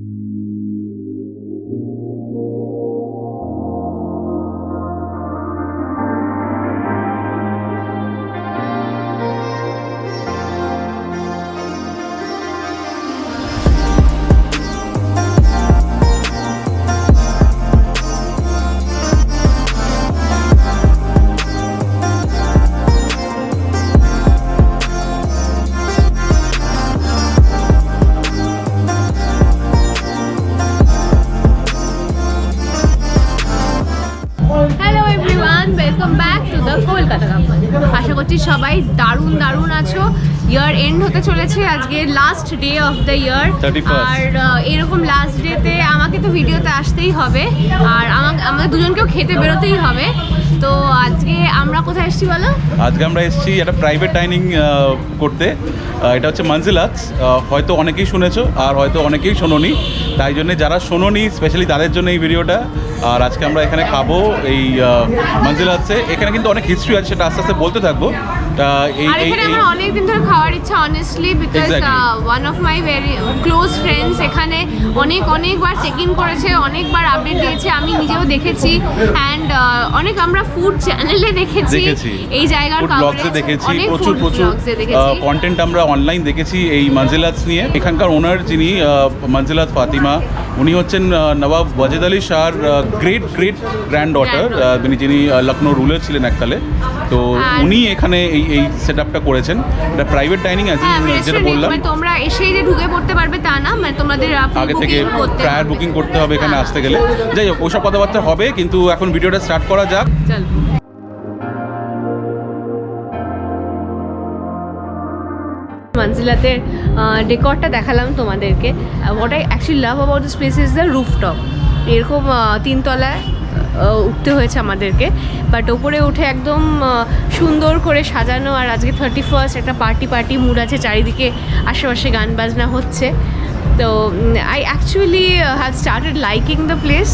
Mm-hmm. Kolkata আশা করছি সবাই দারুণ দারুণ আছো। ইয়ার এন্ড হতে চলেছে আজকে last day of the year আর এরকম লাস্ট ডেতে আমাকে তো ভিডিওতে আসতেই হবে। আর আমাকে আমাদের দুজনকেও খেতে বেরোতেই হবে। তো আজকে আমরা কোথায় এসেছি বলো? আজকে আমরা এসেছি একটা প্রাইভেট ডাইনিং করতে। এটা হচ্ছে মঞ্জিলাত হয়তো অনেকেই শুনেছো আর হয়তো অনেকেই শোনোনি। তাই জন্য যারা শোনোনি স্পেশালি তাদের জন্য এই ভিডিওটা আর আজকে আমরা এখানে খাব এই মঞ্জিলাতে এখানে কিন্তু অনেক হিস্ট্রি আছে সেটা আস্তে আস্তে বলতে থাকব। এই আর এখানে আমার অনেক দিন ধরে খাওয়ার ইচ্ছা honestly because. One of my very close friends এখানে অনেক অনেকবার চেক ইন করেছে অনেকবার আপডেট দিয়েছে আমি নিজেও দেখেছি। অ্যান্ড অনেক আমরা ফুড চ্যানেলে দেখেছি এই জায়গার ব্লগসে দেখেছি প্রচুর প্রচুর কন্টেন্ট আমরা অনলাইন দেখেছি এই মঞ্জিলাত নিয়ে। এখানকার ওনার যিনি মঞ্জিলাত ফাতিমা উনি হচ্ছেন নবাব ওয়াজেদ আলী শাহর great great grand daughter Granddaughter. যিনি লখনৌ রুলার ছিলেন এককালে। তো উনি এখানে এই এই সেট আপটা করেছেন। এটা প্রাইভেট ডাইনিং আছে যেটা বললাম। মানে তোমরা এসেই যে ঢুকে পড়তে পারবে তা না মানে তোমাদের আগে থেকে প্রায়ার বুকিং করতে হবে এখানে হ্যাঁ। আসতে গেলে। যাই হোক ওসব কথাবার্তা হবে কিন্তু এখন ভিডিওটা স্টার্ট করা যাক। চল। মঞ্জিলাতের ডেকরটা দেখালাম তোমাদেরকে। What I actually love about this place is the rooftop এরকম তিনতলায় উঠতে হয়েছে আমাদেরকে। বাট ওপরে উঠে একদম সুন্দর করে সাজানো আর আজকে থার্টি ফার্স্ট একটা পার্টি পার্টি মুড আছে, চারিদিকে আশেপাশে গান বাজনা হচ্ছে। তো I actually have started liking the place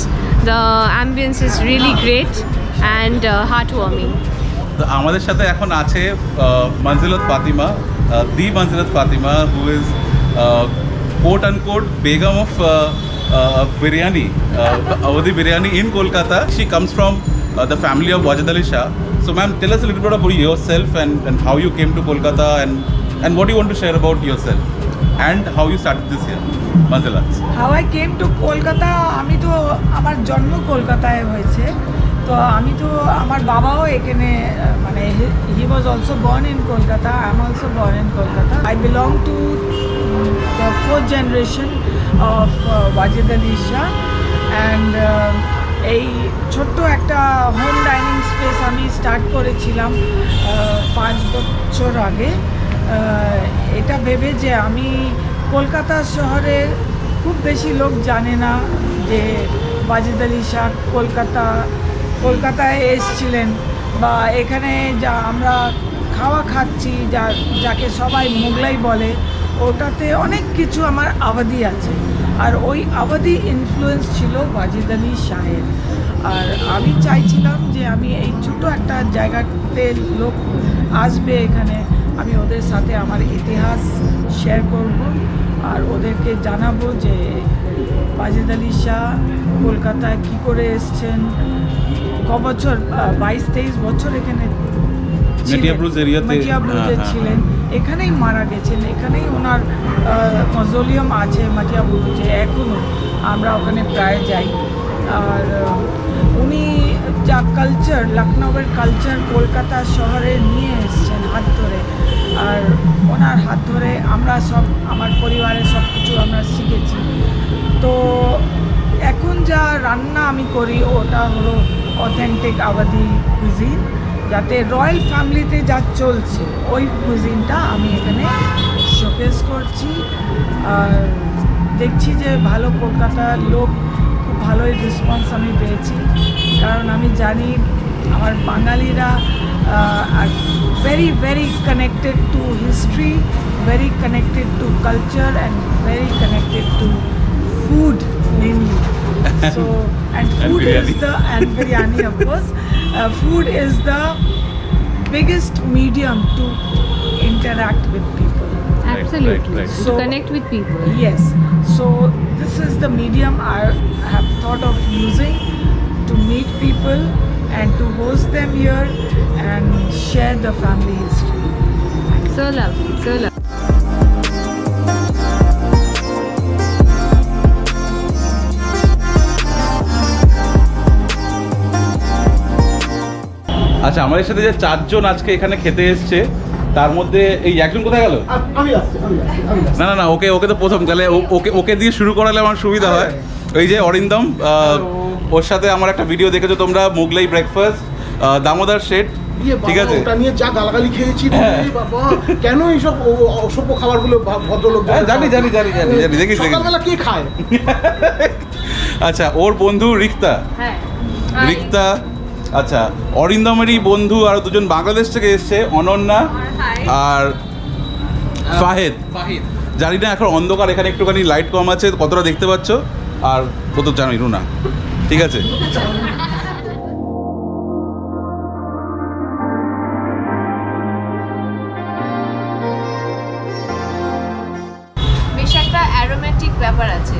the ambience is really great and heart warming আমাদের সাথে এখন আছে Manzilat Fatima the Manzilat Fatima who is quote and quote Begum of biryani biryani in Kolkata. She comes from uh, the family of Wajid Ali Shah. So, ma'am, tell us a little bit about yourself and, and how you came to Kolkata and, and what do you want to share about yourself and how you started this year. Manzilat. How I came to Kolkata, আমি তো আমার জন্ম কলকাতায় হয়েছে তো আমি তো আমার বাবাও এখানে মানে he was also born in Kolkata I am also born in Kolkata I belong to the fourth generation of Wajid Ali Shah and এই ছোট্ট একটা হোম ডাইনিং স্পেস আমি স্টার্ট করেছিলাম পাঁচ বছর আগে। এটা ভেবে যে আমি কলকাতা শহরে খুব বেশি লোক জানে না যে ওয়াজিদ আলী শাহ কলকাতা কলকাতায় এসছিলেন বা এখানে যা আমরা খাওয়া খাচ্ছি, যা, যাকে সবাই মোগলাই বলে, ওটাতে অনেক কিছু আমার আবাদি আছে। আর ওই আবাদি ইনফ্লুয়েন্স ছিল ওয়াজিদ আলী শাহের। আর আমি চাইছিলাম যে আমি এই ছোটো একটা জায়গাতে লোক আসবে এখানে, আমি ওদের সাথে আমার ইতিহাস শেয়ার করব আর ওদেরকে জানাব যে ওয়াজিদ আলী শাহ কলকাতায় কী করে এসছেন। ক বছর বাইশ তেইশ বছর এখানে ছিলেন। হ্যাঁ, হ্যাঁ। ছিলেন। এখানেই মারা গেছেন। এখানেই ওনার মজলিয়াম আছে মাটিয়াবুরুজে এখনও আমরা ওখানে প্রায় যাই। আর উনি যা কালচার লখনৌয়ের কালচার কলকাতা শহরে নিয়ে এসছেন হাত ধরে। আর ওনার হাত ধরে আমরা সব আমার পরিবারের সব কিছু আমরা শিখেছি। তো এখন যা রান্না আমি করি ওটা হলো অথেন্টিক আবাদি কুজিন যাতে রয়্যাল ফ্যামিলিতে যা চলছে, ওই কুজিনটা আমি এখানে শোকেস করছি আর দেখছি যে ভালো কলকাতার লোক, খুব ভালোই রেসপন্স আমি পেয়েছি কারণ আমি জানি আমার বাঙালিরা আর very very connected to history very connected to culture and very connected to food mainly. so and food and is the and biryani of course. Uh, food is the biggest medium to interact with people. Absolutely. right, right, right. so to connect with people. yes. So this is the medium i have thought of using to meet people and to host them here and share the family history. So lovely so lovely আচ্ছা আমাদের সাথে যে চারজন আজকে এখানে খেতে এসছে তার মধ্যে এই একজন কোথায় গেল? না না না ওকে ওকে তো প্রথম তাহলে ও- ওকে ওকে দিয়ে শুরু করালে আমার সুবিধা হয়। ওই যে অরিন্দম ওর সাথে আমার একটা ভিডিও দেখেছ তোমরা মুগলাই ব্রেকফাস্ট দামোদর শেঠ ইয়ে ঠিক আছে? ওটা নিয়ে যা গালাগালি খেয়েছি হ্যাঁ। বাবা কেন এইসব অসভ্য খাবারগুলো ভদ্রলোক হ্যাঁ, জানি, জানি, জানি, জানি, জানি, দেখিস, দেখিস। সকালবেলা কে খায়? আচ্ছা ওর বন্ধু রিক্তা। হ্যাঁ। রিক্তা আচ্ছা অরিন্দমেরই বন্ধু আর দুজন বাংলাদেশ থেকে এসছে অনন্যা আর ফাহেদ। জানি না এখন অন্ধকার এখানে একটুখানি লাইট কম আছে কতটা দেখতে পাচ্ছ? আর ও তো জানোই রুনা ঠিক আছে? বেশ একটা অ্যারোমেটিক ব্যাপার আছে।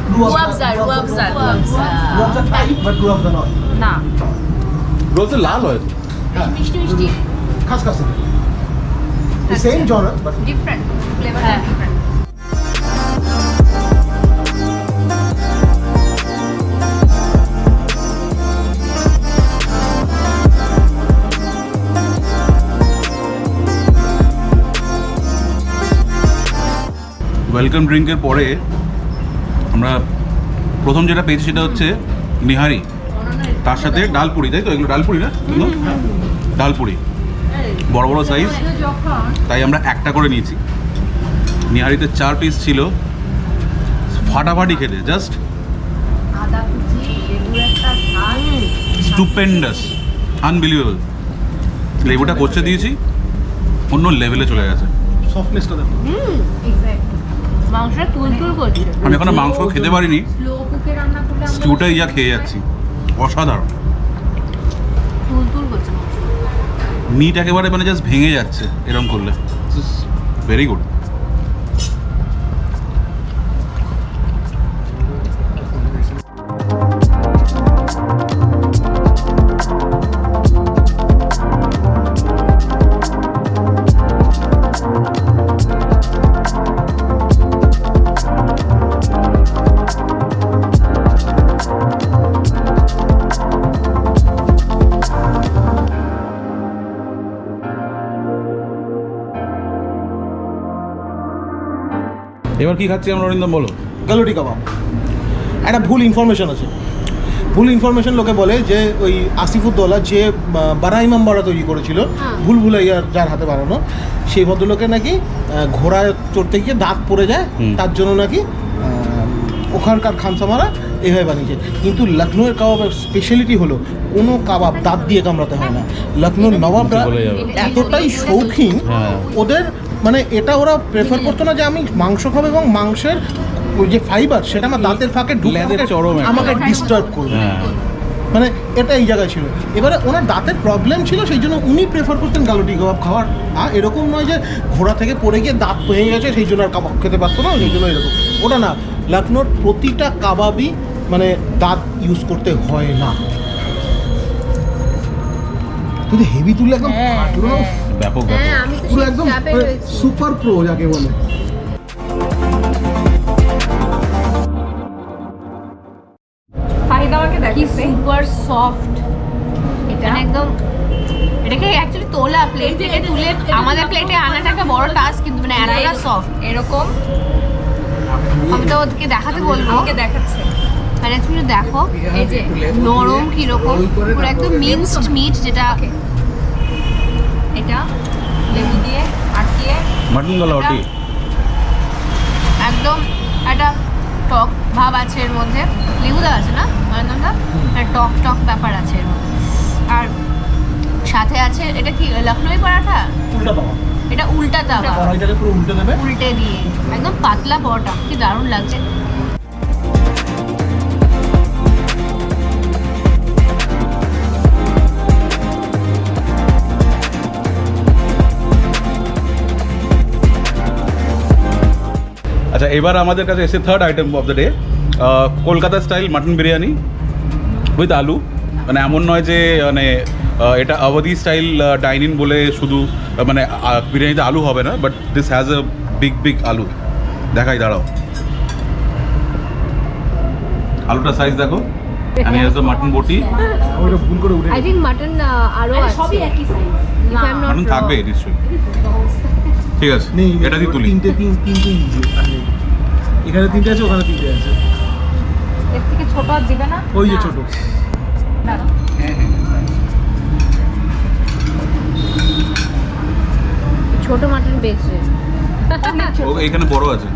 রুয়াবজা রুয়াবজা টাইপ বাট রুয়াবজা নয় না রোজ লাল হয়। হ্যাঁ, মিষ্টি মিষ্টি। খাস খাস। Same জনার but different flavour different welcome ড্রিঙ্কের পরে আমরা প্রথম যেটা পেয়েছি সেটা হচ্ছে নিহারি। তার সাথে ডালপুরি তাই তো? এগুলো ডালপুরি না? এগুলো? ডালপুরি। বড় বড় সাইজ তাই আমরা একটা করে নিয়েছি। নিহারিতে চার পিস ছিল। ফাটাফাটি খেতে জাস্ট স্টুপেন্ডাস আনবিলিভেবল লেবুটা করছে দিয়েছি। অন্য লেভেলে চলে গেছে। সফটনেসটা দেখো। আমি এখনও মাংস খেতে পারিনি। স্টুটাই যা খেয়ে যাচ্ছি। অসাধারণ। মিট একেবারে মানে জাস্ট ভেঙে যাচ্ছে এরম করলে। ভেরি গুড এবার কি খাচ্ছি আমরা অরিন্দম বলো। গালুটি কাবাব। একটা ভুল ইনফরমেশন আছে। ভুল ইনফরমেশন লোকে বলে যে ওই আসিফুদ্দৌলা যে বারা ইমাম বাড়া তৈরি করেছিল হ্যাঁ। ভুল ভুলাইয়ার যার হাতে বানানো সেই ভদ্রলোকে নাকি ঘোড়ায় চড়তে গিয়ে দাঁত পড়ে যায় তার জন্য নাকি ওখানকার খানসামারা এভাবে বানিয়েছে। কিন্তু লখনৌয়ের কাবাবের স্পেশালিটি হলো কোনো কাবাব দাঁত দিয়ে কামড়াতে হয় না। লখনৌর নবাবরা এতটাই শৌখিন হ্যাঁ। ওদের মানে এটা ওরা প্রেফার করতো না যে আমি মাংস খাব এবং মাংসের ওই যে ফাইবার সেটা আমার দাঁতের ফাঁকে ঢুকে আমাকে- চরম আমাকে ডিস্টার্ব করবে। হ্যাঁ। মানে এটা এই জায়গায় ছিল। এবারে ওনার দাঁতের প্রবলেম ছিল সেই জন্য উনি প্রেফার করতেন গালুটি কাবাব খাওয়ার। আর এরকম নয় যে ঘোড়া থেকে পড়ে গিয়ে দাঁত ভেঙে গেছে সেই জন্য আর কাবাব খেতে পারতো না সেই জন্য এরকম। ওটা না লখনৌর প্রতিটা কাবাবই মানে দাঁত ইউজ করতে হয় না। তুই হেভি তুলে একদম হ্যাঁ। ব্যাপক হ্যাঁ আমি পুরো একদম সুপার প্রো যাকে বলে। কি সুপার সফট এটা একদম এটাকে অ্যাকচুয়ালি তোলা প্লেট থেকে তুলে আমাদের প্লেটে আনাটা একটা বড় টাস্ক কিন্তু মানে এতটা সফট এরকম। আমি তো ওদেরকে দেখাতে বলব। আমাকে দেখাচ্ছে। মানে তুমি দেখো এই যে নরম কীরকম পুরো একদম মিক্সড মিট যেটা এটা লেবু দিয়ে আটকিয়ে মাটন গলাওটি একদম একটা টক ভাব আছে এর মধ্যে। লেবু দেওয়া আছে না? আনন্দা টক টক ব্যাপার আছে এর মধ্যে। আর সাথে আছে এটা কি লখনৌই পরাঠা? উল্টা পাওয়া। এটা উল্টা তাওয়া পুরো উল্টে দেবে। উল্টে দিয়ে। একদম পাতলা পরোটা। কি দারুণ লাগছে। আচ্ছা এবার আমাদের কাছে এসে third item of the day Kolkata style mutton biryani with aloo. মানে এমন নয় যে মানে এটা আওয়াদি স্টাইল ডাইনিং বলে শুধু মানে বিরিয়ানিতে আলু হবে না but this has a big big aloo. দেখাই দাঁড়াও। আলুটা সাইজ দেখো। আমি হ্যাজ মাটন বটি। ওটা ভুল করে উঠে আই থিঙ্ক মাটন আছে। সবই একই সাইজ মাটন থাকবে নিশ্চয়ই। ঠিক আছে এটা দিয়ে তুলি। তিনটে তিন তিনটে এখানে তিনটে আছে ওখানে তিনটে আছে। এর থেকে ছোট আর দিবে না? ওই যে ছোট। ছোট মাটন বেস্ট ও এখানে বড় আছে।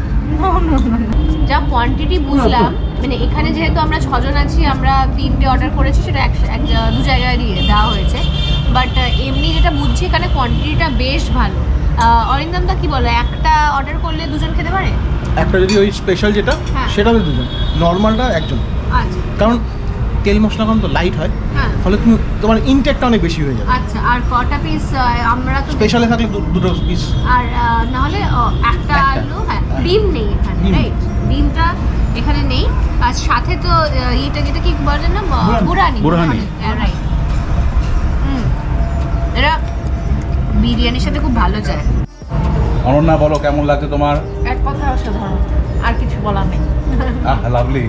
যা কোয়ান্টিটি বুঝলাম মানে এখানে যেহেতু আমরা ছজন আছি আমরা তিনটে অর্ডার করেছি সেটা এক এক দু জায়গায় দিয়ে দেওয়া হয়েছে। বাট এমনি যেটা বুঝছি এখানে কোয়ান্টিটিটা বেশ ভালো। অরিন্দম দা কি বলো একটা অর্ডার করলে দুজন খেতে পারে? একটা যদি ওই স্পেশাল যেটা হ্যাঁ। সেটাতে দুজন। নর্মালটা একজন। আচ্ছা। কারণ তেল মশলা কম তো লাইট হয়। হ্যাঁ। ফলে তুমি তোমার ইনটেকটা অনেক বেশি হয়ে যাবে। আচ্ছা আর কটা পিস আমরা তো স্পেশালে থাকলে দুটো পিস আর না হলে একটা। আলু হ্যাঁ ডিম নেই এখানে রাইট ডিমটা এখানে নেই। আর সাথে তো ইটা যেটা কি বলে না? বুরানি। বুরানি রাইট হুম। এটা বিরিয়ানির সাথে খুব ভালো যায়। অনন্যা বলো কেমন লাগছে তোমার? এক কথা অসাধারণ আর কিছু বলার নেই। আহ লাভলি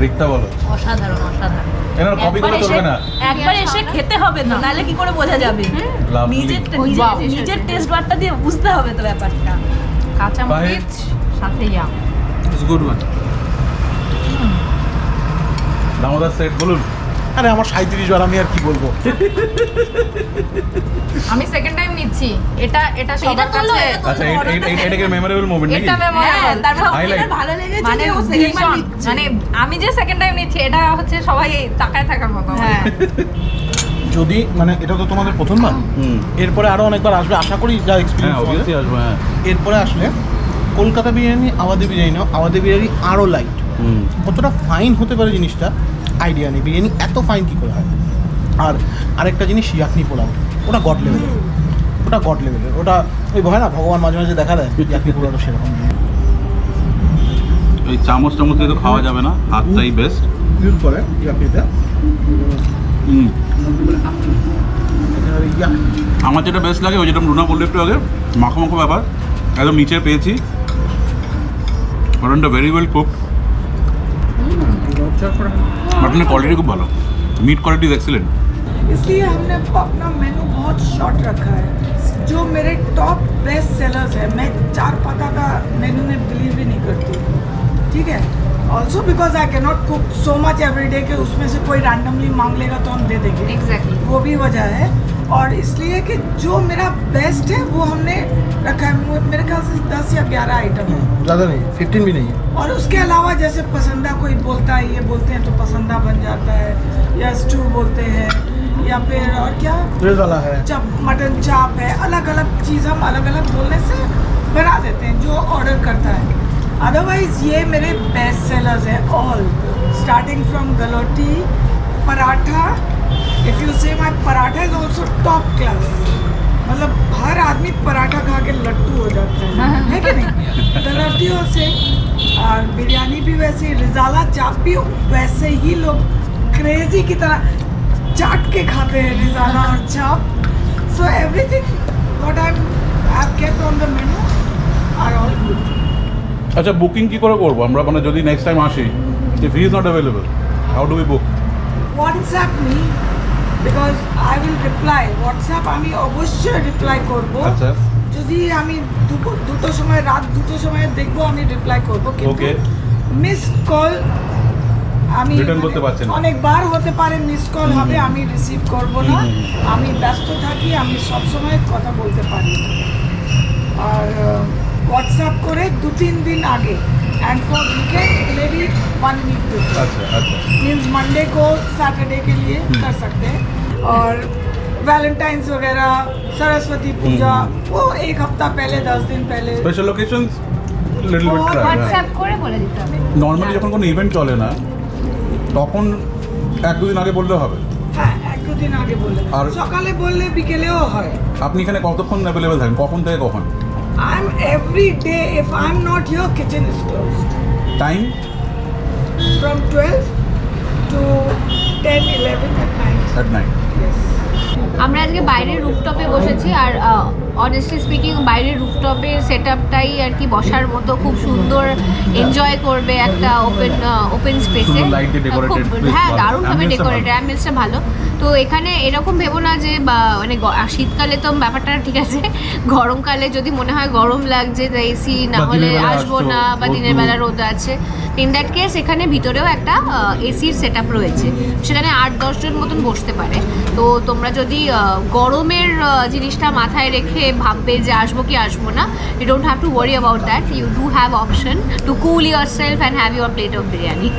রিক্তা বলো। অসাধারণ অসাধারণ। এনার কপি চলবে এসে- না। একবার এসে খেতে হবে নাহলে কি করে বোঝা যাবে? নিজের নিজের- টেস্ট বারটা দিয়ে বুঝতে হবে তো ব্যাপারটা। কাঁচা মরিচ সাথে yum it's good one Damodar set বলুন। আরে আমার সাঁত্রিশ বার আমি আর কি বলব? আমি সেকেন্ড টাইম নিচ্ছি। এটা এটা সবার কাছে আচ্ছা এই- এই- এই- মেমোরেবল মোমেন্ট নাকি? এটা হ্যাঁ, মেমোরেবল তারপর ভালো লেগেছে মানে ও বার ভীষণ। নিচ্ছে। মানে আমি যে সেকেন্ড টাইম নিচ্ছি এটা হচ্ছে সবাই তাকায় থাকার মতো। হ্যাঁ। যদি মানে এটা তো তোমাদের প্রথমবার? হুম। এরপরে আরও অনেকবার আসবে আশা করি যা হ্যাঁ এক্সপিরিয়েন্স অবভিয়াসলি আসব হ্যাঁ। এরপরে আসলে কলকাতা বিরিয়ানি আওয়াদি বিরিয়ানি নাও আওয়াদি বিরিয়ানি আরও লাইট হুম। কতটা ফাইন হতে পারে জিনিসটা আইডিয়া নেই বিরিয়ানি এত ফাইন কী করে হয়? আর আরেকটা জিনিস ইয়াকনি পোলাও ওটা গড লেভেলের ওটা গড লেভেলের ওটা ওই হয় না ভগবান মাঝে মাঝে দেখা দেয় ইয়াকনি পোলাওটা সেরকম এই চামচ চামচ দিয়ে তো খাওয়া যাবে না হাতটাই বেস্ট ইউজ করে ইয়াকনিটা হুম। এখানে ইয়াক আমার যেটা বেস্ট লাগে ওই যেটা রুনা বলল একটু আগে মাখো মাখো ব্যাপার। একদম নিচে পেয়েছি। মটনটা very well cook mutton quality खूब भलो। मीट क्वालिटी एक्सिलेंट इसलिए हमने अपना मेनू बहुत शॉर्ट रखा है। जो मेरे टॉप बेस्ट सेलर्स है मैं चार पता का मेनू में बिलीव भी नहीं करती। ठीक है? Also because I cannot cook so much every day के उसमें से कोई रैंडमली मांग लेगा तो हम दे देंगे। Exactly exactly. वो भी वजह है। और इसलिए कि जो मेरा बेस्ट है वो हमने रखा है। मेरे ख्याल से दस या ग्यारह आइटम है। ज़्यादा नहीं फिफ्टीन भी नहीं है। और उसके अलावा जैसे पसंदा कोई बोलता है ये बोलते हैं तो पसंदा बन जाता है या स्टू बोलते हैं या फिर और क्या? वाला है। चाप मटन चाप है अलग अलग चीज़ हम अलग अलग बोलने से बना देते हैं जो ऑर्डर करता है। अदरवाइज़ ये मेरे बेस्ट सेलर्स हैं all starting from galouti paratha If you say my paratha is also top class मतलब हर आदमी पराठा खा के लट्टू हो जाता है है कि नहीं गलोटियों से और बिरयानी भी वैसे ही रिजाला चाप भी वैसे ही लोग क्रेजी की तरह चाट के खाते हैं रिजाला और चाप So everything what I'm I've kept on the menu are all good. আচ্ছা বুকিং কি করে করবো আমরা মানে যদি নেক্সট টাইম আসি if he is not available how do we book WhatsApp me because I will reply. WhatsApp আমি অবশ্যই রিপ্লাই করব। আচ্ছা। যদি আমি দুপুর দুটো সময় রাত দুটো সময় দেখব আমি রিপ্লাই করব। কিন্তু মিস কল আমি মানে। অনেকবার হতে পারে মিস কল হবে আমি রিসিভ করব না। আমি ব্যস্ত থাকি আমি সব সময় কথা বলতে পারি। আর হোয়াটসঅ্যাপ করে দু তিন দিন আগে and for weekend maybe one week before আচ্ছা আচ্ছা मीन्स मंडे को सैटरडे के लिए कर सकते हैं और वैलेंटाइंस वगैरह सरस्वती पूजा वो एक हफ्ता पहले दस दिन पहले special location little bit try WhatsApp করে বলে দিতে হবে নর্মালি যখন কোনো ইভেন্ট চলে না তখন এক দুদিন আগে বললে হবে হ্যাঁ এক দু দিন আগে বললে আর- সকালে বললে বিকেলেও হয় আপনি এখানে কতক্ষণ অ্যাভেলেবেল থাকেন কখন থেকে কখন I'm every day, if I'm not here, kitchen is closed. Time? From 12 to 10, 11 at night. At night. Yes. আমরা আজকে বাইরের রুফটপে বসেছি আর অনেস্টলি স্পিকিং বাইরের রুফটপের সেট আপটাই আর কি বসার মতো খুব সুন্দর এনজয় করবে একটা ওপেন ওপেন স্পেসে হ্যাঁ দারুণভাবে Ambience টা ডেকোরেটেড ভালো। অ্যাম্বিয়েন্সটা ভালো। তো এখানে এরকম ভেবো না যে বা মানে শীতকালে তো ব্যাপারটা ঠিক আছে। গরমকালে যদি মনে হয় গরম লাগছে তাই এসি না হলে আসব না বা দিনের বেলা রোদ আছে। ইন দ্যাট কেস এখানে ভিতরেও একটা এসির সেট আপ রয়েছে। সেখানে আট দশজন মতন বসতে পারে। তো তোমরা যদি গরমের জিনিসটা মাথায় রেখে ভাববে যে আসব কি আসব না। You don't have to worry about that you do have option to cool yourself and have your plate of biryani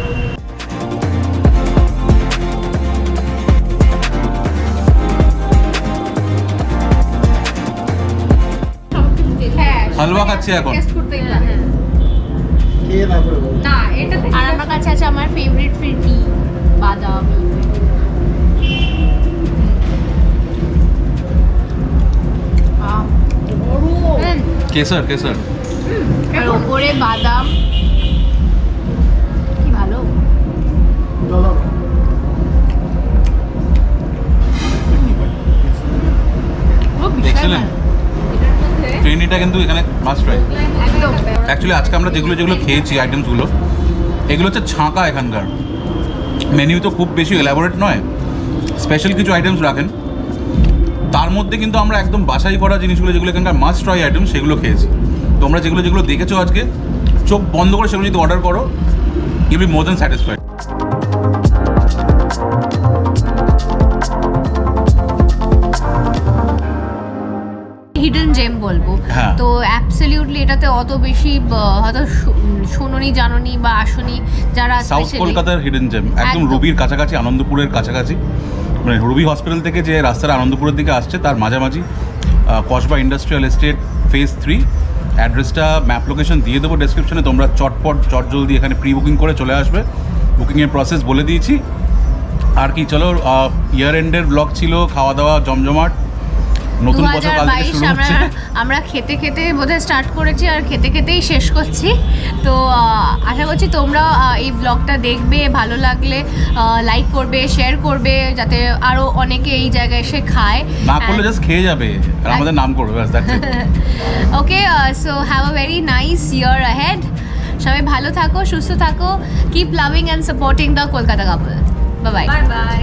হালুয়া খাচ্ছি এখন। আর আমার কাছে আছে আমার ফেভারিট ফ্রিটি বাদামি। কেসার কেসার আর ওপরে বাদাম। কি ভালো। ট্রেনিটা কিন্তু এখানে মাস্ট ট্রাই অ্যাকচুয়ালি আজকে আমরা যেগুলো যেগুলো খেয়েছি আইটেমসগুলো এগুলো হচ্ছে ছাঁকা এখানকার। মেনিউ তো খুব বেশি এলাবোরেট নয়। স্পেশাল কিছু আইটেমস রাখেন। তার মধ্যে কিন্তু আমরা একদম বাছাই করা জিনিসগুলো যেগুলো এখানকার মাস্ট ট্রাই আইটেম সেগুলো খেয়েছি তোমরা যেগুলো যেগুলো দেখেছ আজকে চোখ বন্ধ করে সেগুলো যদি অর্ডার করো you be more than satisfied hidden gem বলব হ্যাঁ। তো অ্যাবসলিউটলি এটাতে অত বেশি হয়তো শোনোনি বা আসনি যারা সাউথ কলকাতার হিডেন জেম একদম। রুবির কাছাকাছি আনন্দপুরের কাছাকাছি মানে রুবি হসপিটাল থেকে যে রাস্তাটা আনন্দপুরের দিকে আসছে, তার মাঝামাঝি Kasba industrial estate phase three. অ্যাড্রেসটা, ম্যাপ লোকেশন দিয়ে দেবো ডেসক্রিপশনে, তোমরা চটপট চট জলদি এখানে প্রি বুকিং করে চলে আসবে। বুকিংয়ের প্রসেস বলে দিয়েছি। আর কি, চলো ইয়ার এন্ডের ব্লগ ছিল খাওয়া দাওয়া জমজমাট। নতুন বছর কাল থেকে শুরু আমরা হচ্ছে। আমরা খেতে খেতে বোধহয় স্টার্ট করেছি আর খেতে খেতেই শেষ করছি। তো আশা করছি তোমরা এই ব্লগটা দেখবে ভালো লাগলে লাইক করবে শেয়ার করবে যাতে আরও অনেকে এই জায়গায় এসে খায়। না করলে জাস্ট খেয়ে যাবে। আর আমাদের নাম করবে ব্যাস okay so have a very nice year ahead সবাই ভালো থাকো সুস্থ থাকো keep loving and supporting the Kolkata couple bye bye bye